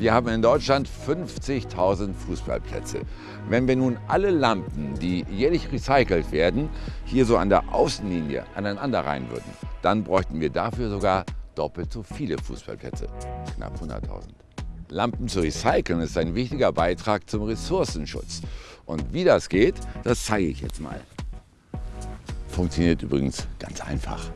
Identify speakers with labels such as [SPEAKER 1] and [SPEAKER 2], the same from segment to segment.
[SPEAKER 1] Wir haben in Deutschland 50.000 Fußballplätze. Wenn wir nun alle Lampen, die jährlich recycelt werden, hier so an der Außenlinie aneinander rein würden, dann bräuchten wir dafür sogar doppelt so viele Fußballplätze, knapp 100.000. Lampen zu recyceln ist ein wichtiger Beitrag zum Ressourcenschutz. Und wie das geht, das zeige ich jetzt mal. Funktioniert übrigens ganz einfach.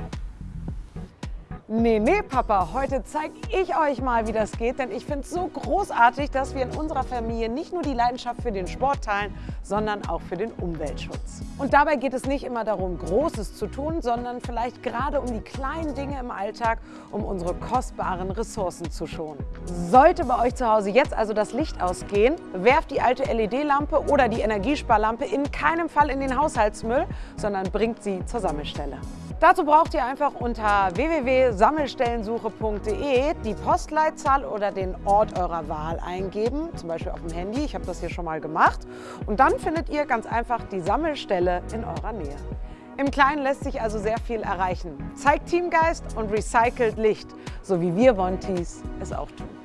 [SPEAKER 2] Nee, nee, Papa, heute zeige ich euch mal, wie das geht, denn ich finde es so großartig, dass wir in unserer Familie nicht nur die Leidenschaft für den Sport teilen, sondern auch für den Umweltschutz. Und dabei geht es nicht immer darum, Großes zu tun, sondern vielleicht gerade um die kleinen Dinge im Alltag, um unsere kostbaren Ressourcen zu schonen. Sollte bei euch zu Hause jetzt also das Licht ausgehen, werft die alte LED-Lampe oder die Energiesparlampe in keinem Fall in den Haushaltsmüll, sondern bringt sie zur Sammelstelle. Dazu braucht ihr einfach unter www.sammelstellensuche.de die Postleitzahl oder den Ort eurer Wahl eingeben, zum Beispiel auf dem Handy. Ich habe das hier schon mal gemacht. Und dann findet ihr ganz einfach die Sammelstelle in eurer Nähe. Im Kleinen lässt sich also sehr viel erreichen. Zeigt Teamgeist und recycelt Licht, so wie wir Wontis es auch tun.